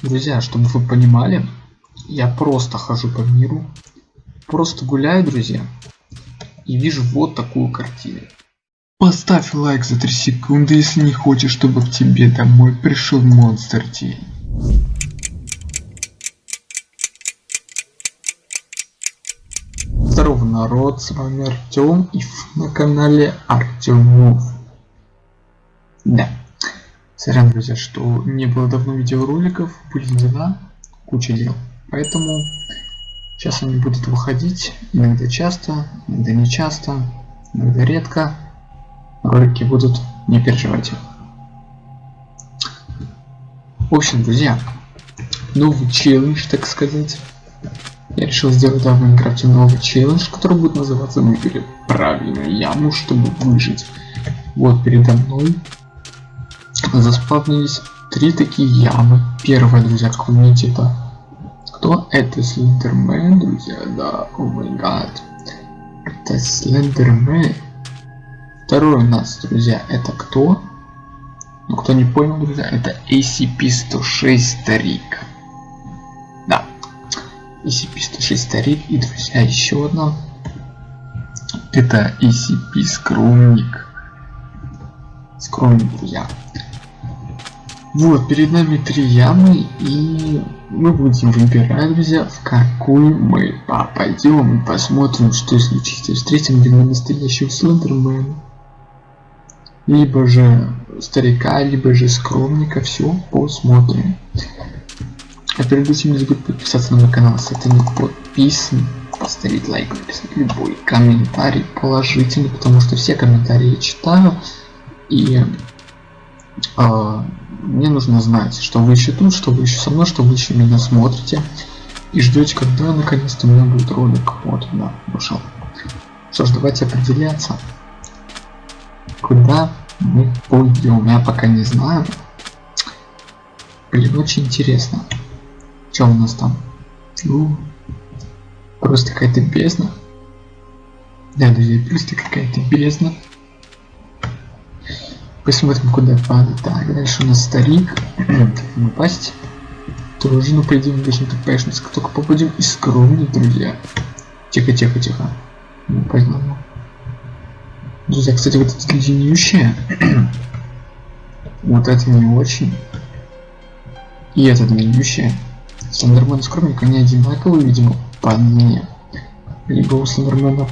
Друзья, чтобы вы понимали, я просто хожу по миру, просто гуляю, друзья, и вижу вот такую картину. Поставь лайк за 3 секунды, если не хочешь, чтобы к тебе домой пришел монстр день. Здорово, народ, с вами Артем и на канале Артемов. Да, сорян, друзья, что не было давно видеороликов, были дела, куча дел. Поэтому сейчас они будут выходить иногда часто, иногда не часто, иногда редко. Ролики будут, не переживайте. В общем, друзья, новый челлендж, так сказать. Я решил сделать в Майнкрафте новый челлендж, который будет называться «Выбери правильную яму, чтобы выжить». Вот передо мной заспавнились три такие ямы. Первая, друзья, как вы видите, это кто? Это Слендермен, друзья, да, о май гад. Это Слендермен. Второй у нас, друзья, это кто? Ну, кто не понял, друзья, это ACP-106 Старик. Да, ACP-106 Старик. И, друзья, еще одна. Это ACP Скромник. Скромник, друзья. Вот, перед нами три ямы, и мы будем выбирать, друзья, в какую мы попадем. Посмотрим, что случится. Встретим ли мы настоящего Слендермена, либо же старика, либо же скромника. Все, посмотрим. А перед этим не забудь подписаться на мой канал, если ты не подписан. Поставить лайк, написать любой комментарий положительный, потому что все комментарии я читаю. И э, мне нужно знать, что вы еще тут, что вы еще со мной, что вы еще меня смотрите. И ждете, когда наконец-то у меня будет ролик. Вот, да, вышел. Что ж, давайте определяться. Куда мы пойдем? Я пока не знаю. Блин, очень интересно. Что у нас там? Ну, просто какая-то бездна. Да, друзья, просто какая-то бездна. Посмотрим, куда падать. Так, дальше у нас старик. как упасть? Тоже, ну, по идее, мы так поехать, как только попадем. И скромник, друзья. Тихо, тихо, тихо. Ну, поймал. Друзья, кстати, вот это длиннющее. вот это не очень. И это длиннющее. Слендермен и скромник, они одинаковые, видимо, по длине. Либо у Слендермена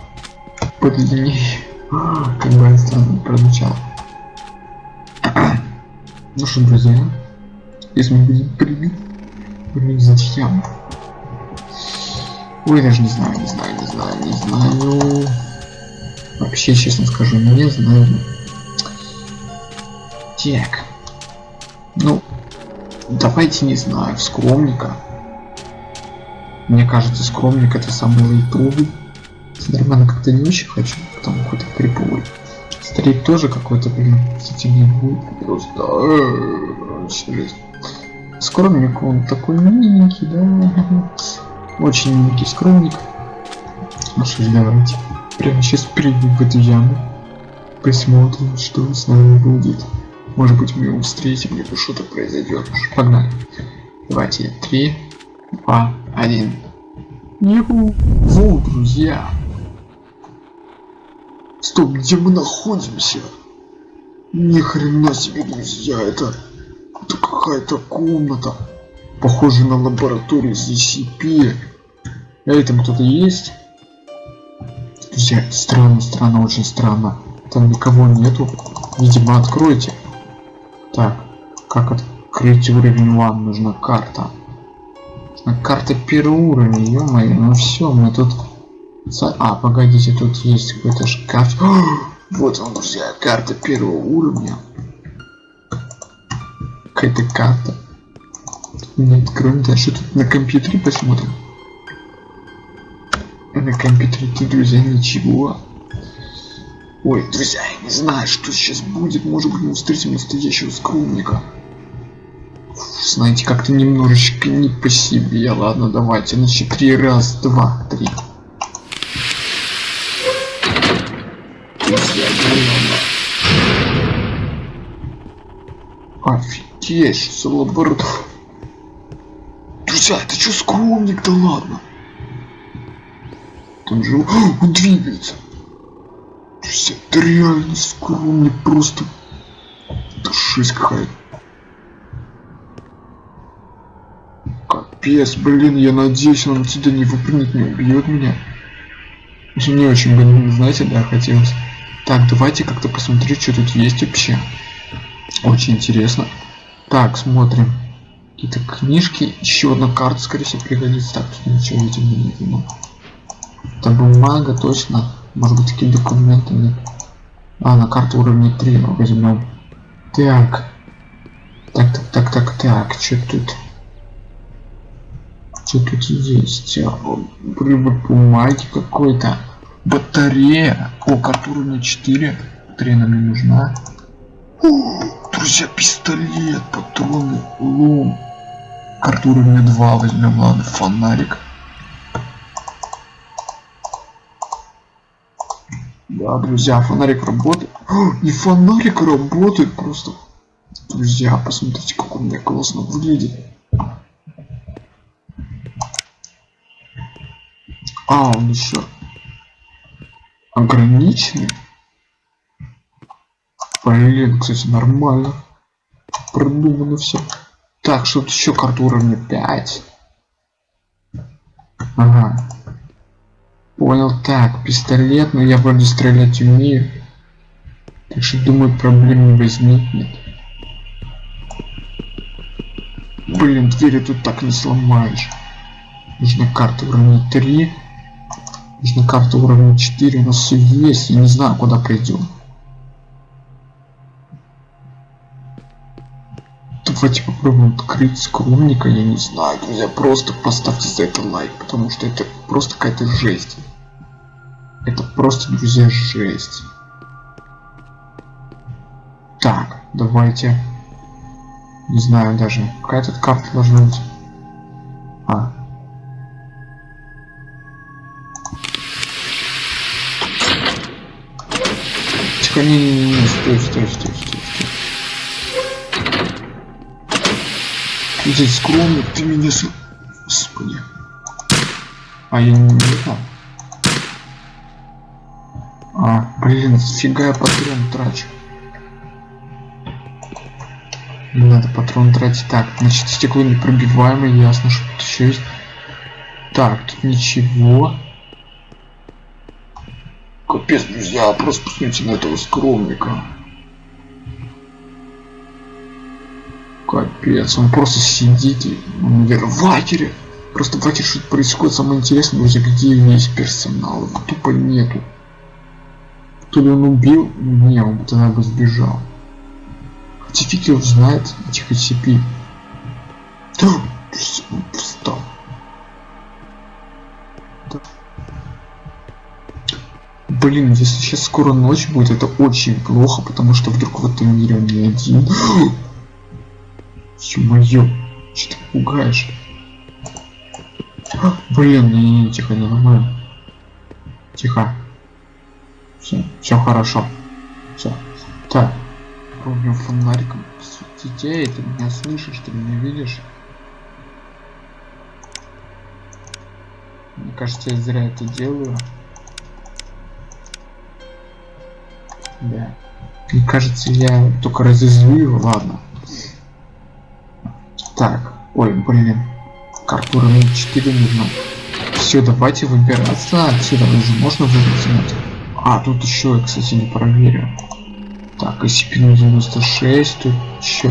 подлиннее. как бы странно прозвучало. Ну что, друзья, если мы будем прыгать, прыгать зачем? Ой, даже не знаю, не знаю, не знаю, не знаю. Вообще, честно скажу, не знаю. Так. Ну, давайте, не знаю, скромника. Мне кажется, скромник это самый лайтовый. Слендермена как-то не очень хочу, потому какой-то криповый. Старик тоже какой-то, блин, не будет просто. Э, скромник, он такой миленький, да. Очень миленький скромник. Ну что ж, давайте. Прямо сейчас прыгнем в эту яму. Посмотрим, что с нами будет. Может быть, мы его встретим, либо что-то произойдет. Погнали. Давайте. Три, два, один. Юху. Вот, друзья. Стоп, где мы находимся? Ни хрена себе, друзья, это, это какая-то комната. Похоже на лабораторию ZCP. А этом кто-то есть? Друзья, странно, странно, очень странно. Там никого нету. Видимо, откройте. Так, как открыть уровень 1? Нужна карта. Нужна карта первого уровня, ё-моё, ну все, мы тут а, погодите, тут есть какой-то шкаф. Вот он, друзья, карта первого уровня. Какая-то карта. Нет, кроме того, что тут на компьютере посмотрим. На компьютере друзья, ничего. Ой, друзья, я не знаю, что сейчас будет. Может быть, мы встретим настоящего скромника. Знаете, как-то немножечко не по себе. Ладно, давайте. Значит, три раз, два, три. Офигеть, за лаборатория. Друзья, это что скромник, да ладно? Там же он двигается. Друзья, это реально скромник, просто... Это жесть какая-то. Капец, блин, я надеюсь, он отсюда не выпрыгнет, не убьет меня. Мне очень бы, знаете, да, хотелось. Так, давайте как-то посмотреть, что тут есть вообще. Очень интересно. Так, смотрим. Какие-то книжки. Еще одна карта, скорее всего, пригодится. Так, тут ничего, видимо, не видно. Это бумага, точно. Может быть, такие документы. А, на карту уровня 3 мы возьмем. Так. Так, так, так, так, так. Что тут? Что тут есть? Привод бумаги какой-то. Батарея. О, карта уровня 4. Батарея нам не нужна. Друзья, пистолет, патроны, лом. Карту уровня 2 возьмем, ладно, фонарик. Да, друзья, фонарик работает. О, и фонарик работает просто. Друзья, посмотрите, как он меня классно выглядит. А, он еще ограниченный. Блин, кстати, нормально. Продумано все. Так, что тут еще карта уровня 5. Ага. Понял, так, пистолет, но я вроде стрелять умею. Так что думаю, проблем не возникнет. Блин, двери тут так не сломаешь. Нужна карта уровня 3. Нужна карта уровня 4. У нас все есть. Я не знаю, куда пойдем. Давайте попробуем открыть скромника, я не знаю, друзья, просто поставьте за это лайк, потому что это просто какая-то жесть. Это просто, друзья, жесть. Так, давайте. Не знаю даже, какая тут карта должна быть. А. Тихо, не, не, не, стой, стой, стой, стой. Здесь скромно, ты меня с... Господи. А я не знаю. А, блин, фига я патрон трачу. Надо патрон тратить. Так, значит, стекло непробиваемое, ясно, что тут еще есть. Так, тут ничего. Капец, друзья, просто посмотрите на этого скромника. Капец, он просто сидит и, ватере. Просто в что-то происходит. Самое интересное, друзья, где весь персонал. Его тупо нету. То ли он убил? Не, он тогда бы сбежал. Хотя фиг его знает, этих SCP. Да, встал. Блин, если сейчас скоро ночь будет, это очень плохо, потому что вдруг в этом мире он не один. Ё-моё, что ты пугаешь? Блин, не, не, не, тихо, не нормально. Тихо. Все, все хорошо. Все. Так. Пробуем фонариком светить. Ты меня слышишь, ты меня видишь? Мне кажется, я зря это делаю. Да. Мне кажется, я только разозлю его. Ладно. Так, ой, блин. Карту уровня 4 нужно. Все, давайте выбираться отсюда. Уже можно выбрать? А, тут еще, кстати, не проверю. Так, SCP-96, тут еще.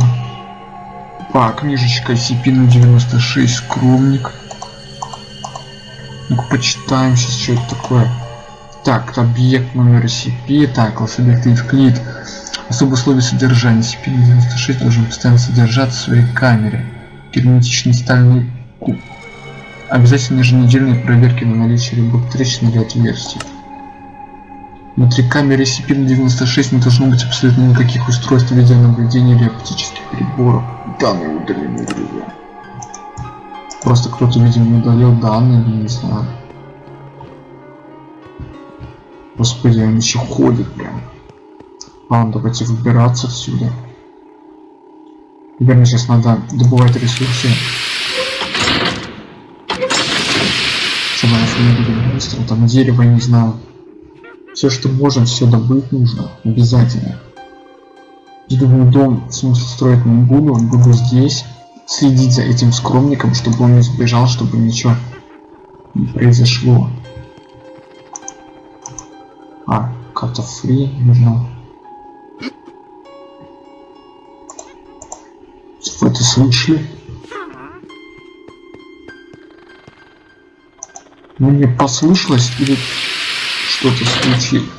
А, книжечка SCP-96, скромник. ну почитаем сейчас, что это такое. Так, объект номер SCP, так, класс объект Евклид. Особые условия содержания. SCP-96 должен постоянно содержаться в своей камере герметичный стальной куб. Обязательно еженедельные проверки на наличие любых трещин или отверстий. Внутри камеры SCP-96 не должно быть абсолютно никаких устройств видеонаблюдения или оптических приборов. Данные удалены, друзья. Просто кто-то, видимо, удалил данные, не знаю. Господи, он еще ходит прям. Ладно, давайте выбираться отсюда. Наверное, сейчас надо добывать ресурсы. что не будем быстро, там дерево, не знаю. Все, что можно, все добыть нужно. Обязательно. Я думаю, дом, в смысле, строить не буду, буду здесь следить за этим скромником, чтобы он не сбежал, чтобы ничего не произошло. А, карта фри нужна. Вы это слышали? Мне послышалось или что-то случилось?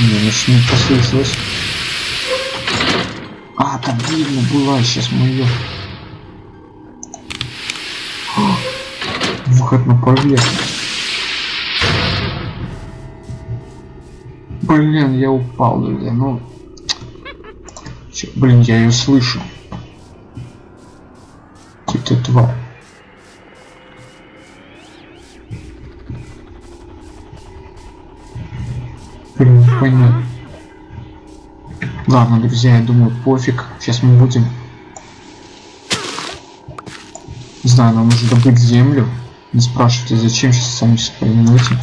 Не, значит не послышалось. А, там видно была, сейчас мы ее... Выход на поверхность. Блин, я упал, друзья, ну... Чё, блин, я ее слышу. Ты тварь. Блин, понятно. Ладно, друзья, я думаю, пофиг. Сейчас мы будем... Не знаю, нам нужно добыть землю. Не спрашивайте, зачем сейчас сами сейчас поймете.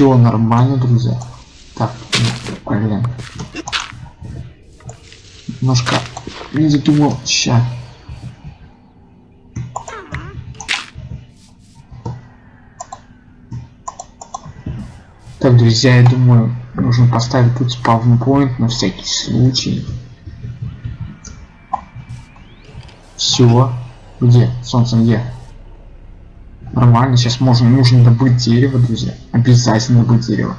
Все нормально, друзья. Так, блин. Немножко не задумал. Сейчас. Так, друзья, я думаю, нужно поставить тут спавнпоинт на всякий случай. Все. Где? Солнце где? Нормально, сейчас можно, нужно добыть дерево, друзья. Обязательно добыть дерево.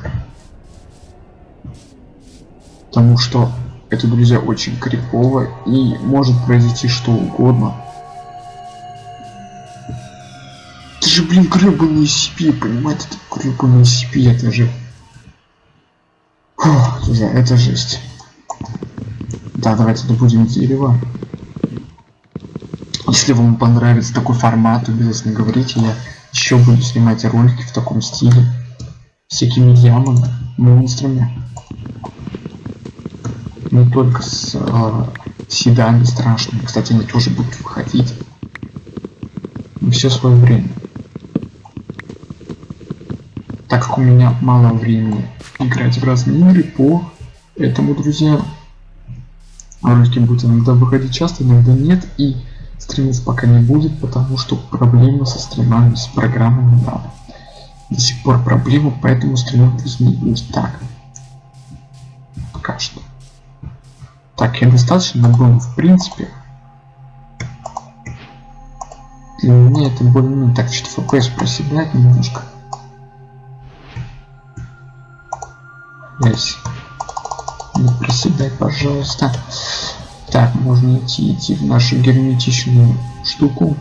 Потому что это, друзья, очень крипово и может произойти что угодно. же, блин, гребаные CP, понимаете? Это гребаные CP, это же... Фух, друзья, это жесть. Да, давайте добудем дерево. Если вам понравится такой формат, обязательно говорите, я еще буду снимать ролики в таком стиле. Всякими ямами, монстрами. Не только с э, седами страшными. Кстати, они тоже будут выходить. все свое время так как у меня мало времени играть в разные игры по этому, друзья, ролики будут иногда выходить часто, иногда нет, и стримить пока не будет, потому что проблемы со стримами, с программами, да. До сих пор проблемы, поэтому стримов будет. Так. Пока что. Так, я достаточно набрал, в принципе. Для меня это более-менее так, что FPS проседает немножко. Здесь. Не проседай, пожалуйста. Так, можно идти, идти в нашу герметичную штуку.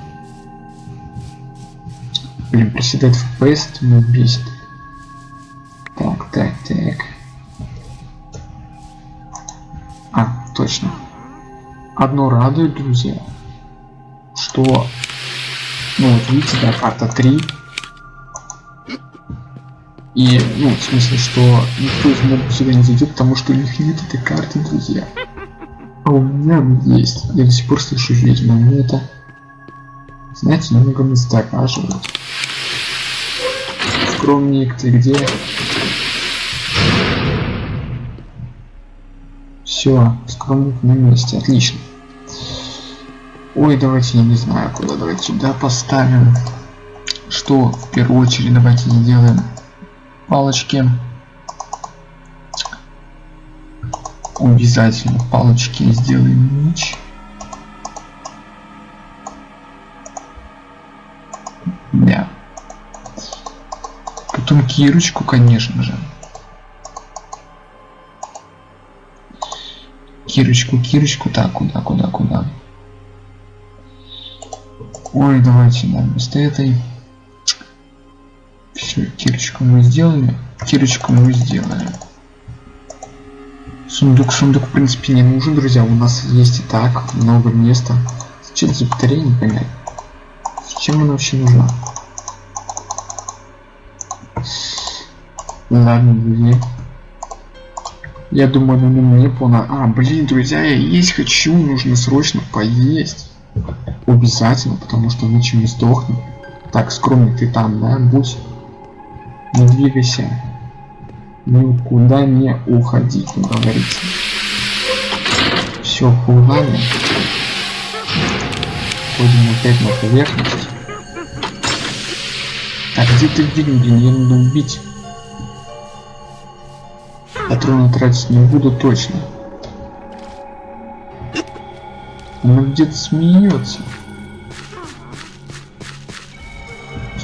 Блин, приседать в это меня бесит. Так, так, так. А, точно. Одно радует, друзья, что, ну вот видите, да, карта 3, и, ну, в смысле, что никто из мобов сюда не зайдет, потому что у них нет этой карты, друзья. А у меня есть. Я до сих пор слышу ведьму, но это, знаете, немного настораживает. Скромник, ты где? Все, скромник на месте, отлично. Ой, давайте, я не знаю, куда, давайте сюда поставим. Что в первую очередь давайте сделаем? палочки обязательно палочки сделаем меч. Да потом кирочку конечно же. Кирочку кирочку так куда куда куда? Ой давайте да, вместо этой. Все, кирочку мы сделали. Кирочку мы сделали. Сундук, сундук, в принципе, не нужен, друзья. У нас есть и так много места. Зачем за батарея, не понять. Зачем она вообще нужна? Ладно, друзья. Я думаю, на нем не полно. А, блин, друзья, я есть хочу, нужно срочно поесть. Обязательно, потому что иначе мы сдохнем. Так, скромный ты там, да, будь. Не двигайся. Никуда не уходить, как говорится. Все, пугали. Ходим опять на поверхность. Так, где ты виден, блин, ее надо убить. Патроны тратить не буду точно. Она где-то смеется.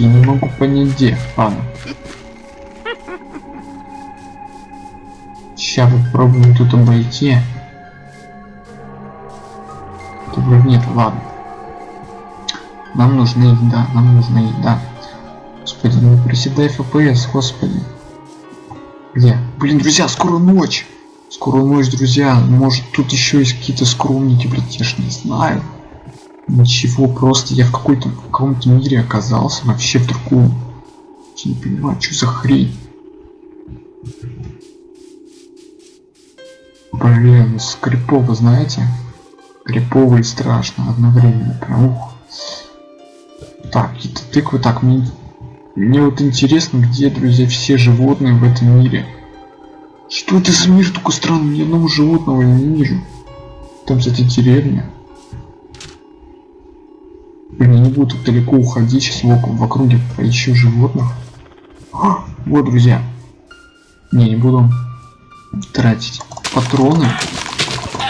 Я не могу понять где. Ладно. Сейчас попробуем тут обойти. Тут вроде нет, ладно. Нам нужна еда, нам нужна еда. Господи, не приседай FPS, господи. Где? Блин, друзья, скоро ночь. Скоро ночь, друзья. Может тут еще есть какие-то скромники, блядь, я ж не знаю. Ничего, просто я в какой-то каком-то мире оказался, вообще в другом. Я не понимаю, что за хрень. Блин, скрипово, знаете? Крипово и страшно одновременно. Прям ух. Так, какие-то тыквы. Так, мне, мне вот интересно, где, друзья, все животные в этом мире. Что это за мир такой странный? Ни одного животного я не вижу. Там, кстати, деревня. Блин, я не буду так далеко уходить, сейчас в, в округе поищу животных. А, вот, друзья. Не, не буду тратить патроны.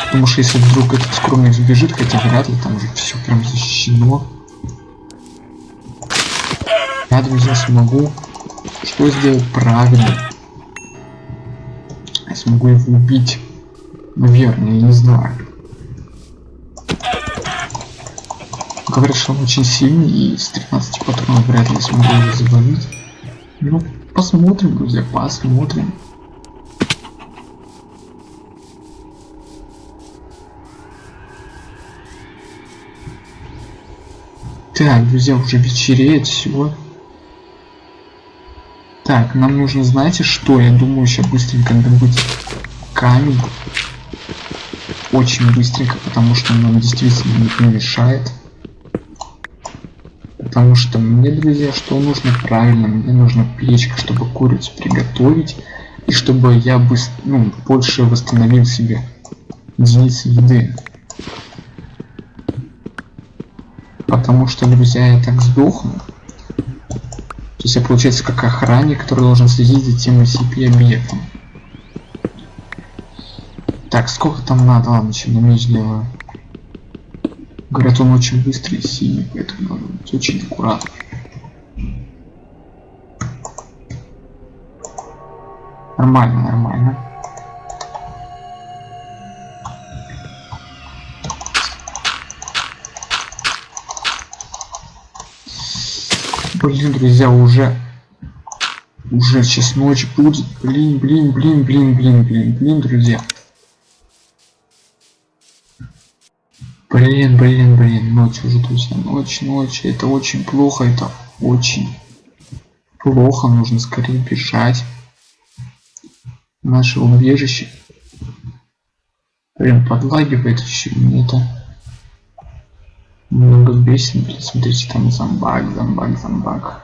Потому что если вдруг этот скромный сбежит, хотя вряд ли, там уже все прям защищено. Я, друзья, смогу что сделать правильно. Я смогу его убить. Наверное, я не знаю. Говорят, что он очень сильный и с 13 патронов вряд ли смогу его завалить. Ну, посмотрим, друзья, посмотрим. Так, друзья, уже вечереет, всего. Так, нам нужно, знаете что? Я думаю, сейчас быстренько добыть камень. Очень быстренько, потому что он нам действительно не мешает. Потому что мне, друзья, что нужно правильно? Мне нужна печка, чтобы курицу приготовить. И чтобы я быстро, ну, больше восстановил себе единицы еды. Потому что, друзья, я так сдохну. То есть я, получается, как охранник, который должен следить за тем SCP-объектом. Так, сколько там надо? Ладно, еще на меч. Говорят, он очень быстрый и синий, поэтому надо быть очень аккуратно. Нормально, нормально. Блин, друзья, уже... Уже сейчас ночь будет. Блин, блин, блин, блин, блин, блин, блин, друзья. Блин, блин, блин, ночь уже, друзья, ночь, ночь. Это очень плохо, это очень плохо. Нужно скорее бежать. Наше убежище. Прям подлагивает еще мне это много бесен, блин, смотрите, там зомбак, зомбак, зомбак.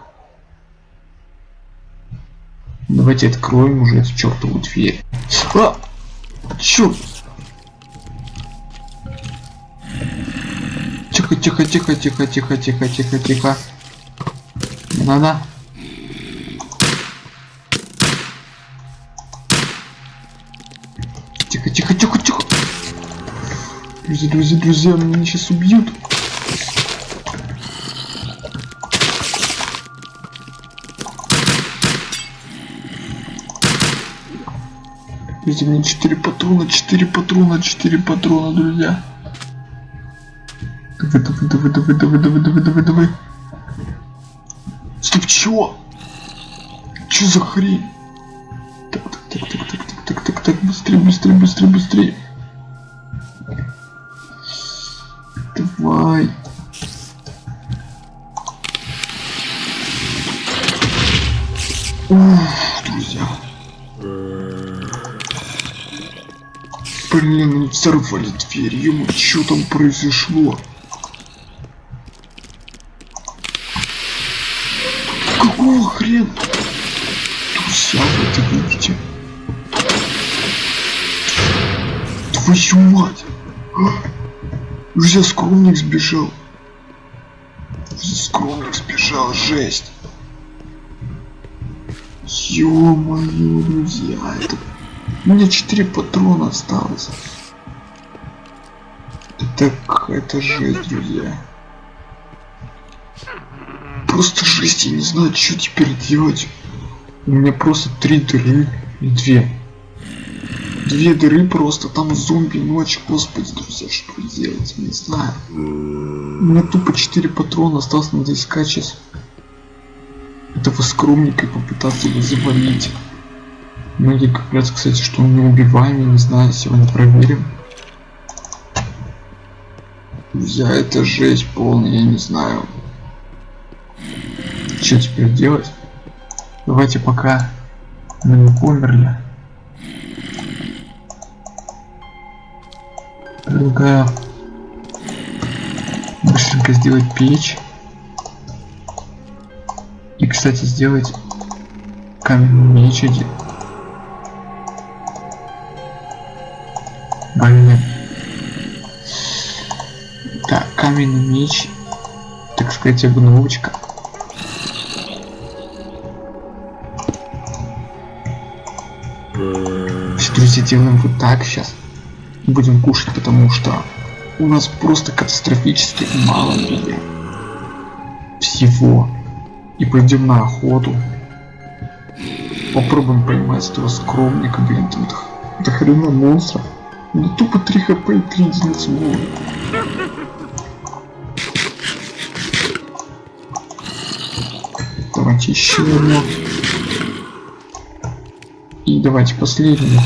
Давайте откроем уже эту чертову дверь. А! Черт! Тихо, тихо, тихо, тихо, тихо, тихо, тихо, тихо. Не надо. Тихо, тихо, тихо, тихо. Друзья, друзья, друзья, меня сейчас убьют. Видите, мне 4 патрона, 4 патрона, 4 патрона, друзья. Давай, давай, давай, давай, давай, давай, давай, давай, давай. Стоп, чё? Чё за хрень? Так, так, так, так, так, так, так, так, так, быстрее, быстрее, быстрее, быстрее. Блин, они взорвали дверь. Ему что там произошло? Какого хрена? Друзья, вы это видите? Твою мать! Друзья, скромник сбежал. Скромник сбежал, жесть. Ё-моё, друзья, это... У меня 4 патрона осталось. Это, это жесть, друзья. Просто жесть, я не знаю, что теперь делать. У меня просто три дыры и две. Две дыры просто, там зомби ночь, господи, друзья, что делать, не знаю. У меня тупо 4 патрона осталось, надо искать сейчас этого скромника и попытаться его завалить. Многие говорят, кстати, что он неубиваемый, не знаю, сегодня проверим. Друзья, это жесть полная, я не знаю. Что теперь делать? Давайте пока мы не померли. Предлагаю быстренько сделать печь. И, кстати, сделать каменный меч один. Блин. Так, каменный меч. Так сказать, обновочка. Все, друзья, делаем вот так сейчас. Будем кушать, потому что у нас просто катастрофически мало друзья. Всего и пойдем на охоту. Попробуем поймать этого скромника, блин, там до, до хрена монстров. Ну тупо 3 хп и 3 единицы было. Давайте еще одно. И давайте последний.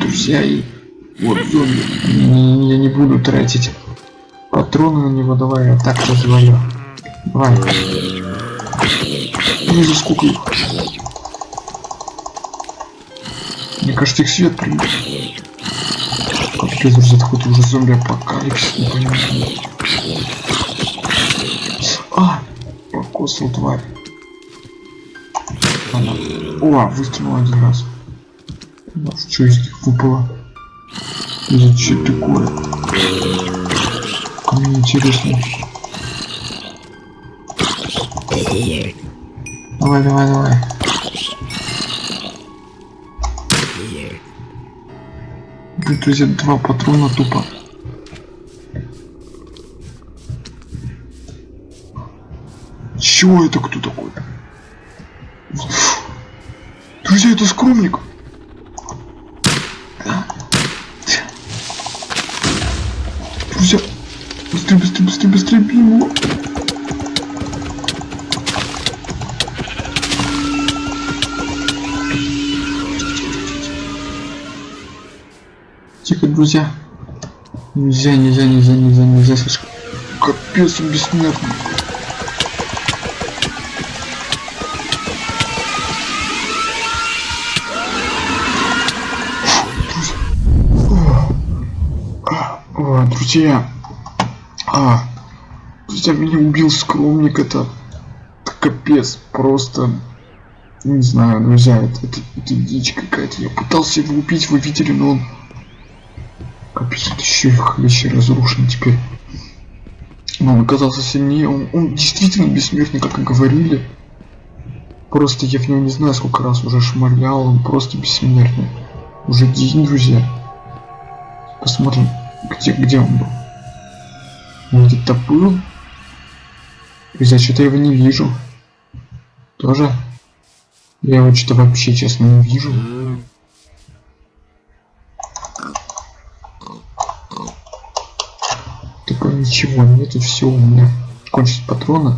Друзья, и вот зомби. Я не буду тратить патроны на него. Давай я так развалю. Давай. За сколько их. Мне кажется, их свет придет. Капец, друзья, хоть уже зомби апокалипсис, не понимаю. А! Покосил тварь. Она. О, выстрелил один раз. Что из них выпало? Что такое? Мне интересно. Давай, давай, давай. Друзья, два патрона тупо. Чего это кто такой? Друзья, это скромник. Друзья, быстрее, быстрее, быстрее, быстрее, бей его. Тихо, друзья. Нельзя, нельзя, нельзя, нельзя, нельзя слишком. Капец, бессмертный. О, друзья, а, друзья, меня убил скромник, это, это капец, просто, не знаю, друзья, это, это, это дичь какая-то, я пытался его убить, вы видели, но он, еще и еще разрушен теперь, но он оказался сильнее, он, он действительно бессмертный, как и говорили, просто я в него не знаю, сколько раз уже шмалял, он просто бессмертный, уже день, друзья, посмотрим, где, где он был? Он где-то был? Друзья, что-то его не вижу. Тоже? Я его что-то вообще, честно, не вижу. Такое ничего, нету, все у меня. Кончить патроны.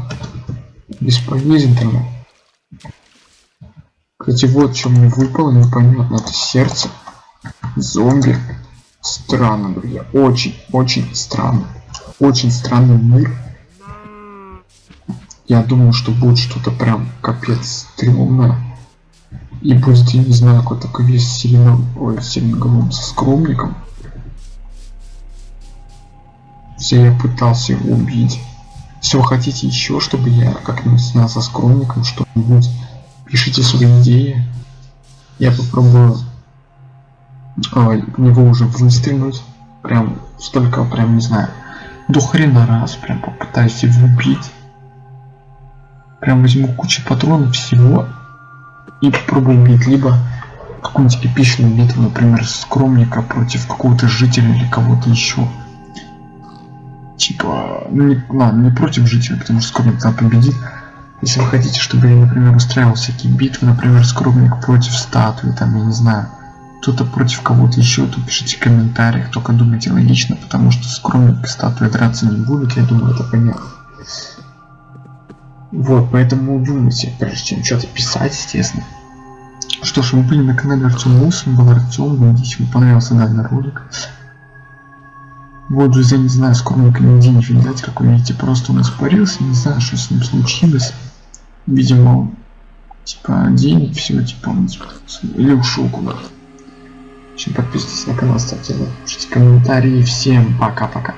Бесполезен тогда. Кстати, вот что мне выпало, непонятно, это сердце. Зомби. Странно, друзья. Очень, очень странно. Очень странный мир. Я думаю, что будет что-то прям капец стрёмное. И будет, я не знаю, какой такой весь сильноголом со скромником. Все я пытался его убить. Вы хотите еще, чтобы я как-нибудь снял со скромником что-нибудь, пишите свои идеи. Я попробую а, в него уже выстрелить. Прям столько, прям не знаю, до хрена раз, прям попытаюсь его убить. Прям возьму кучу патронов всего и попробую убить либо какую-нибудь эпичную битву, например, скромника против какого-то жителя или кого-то еще. Типа, ну не, ладно, не против жителя, потому что скромник там победит. Если вы хотите, чтобы я, например, устраивал всякие битвы, например, скромник против статуи, там, я не знаю, кто-то против кого-то еще, то пишите в комментариях, только думайте логично, потому что скромник и статуя драться не будут, я думаю, это понятно. Вот, поэтому думайте, прежде чем что-то писать, естественно. Что ж, вы были на канале Артем Мусин, был Артем, надеюсь, вам понравился данный ролик. Вот, друзья, не знаю, скромника нигде не видать, как вы видите, просто он испарился, не знаю, что с ним случилось. Видимо, типа, денег, все, типа, он, типа, или ушел куда-то. Подписывайтесь на канал, ставьте лайк, пишите комментарии. Всем пока-пока.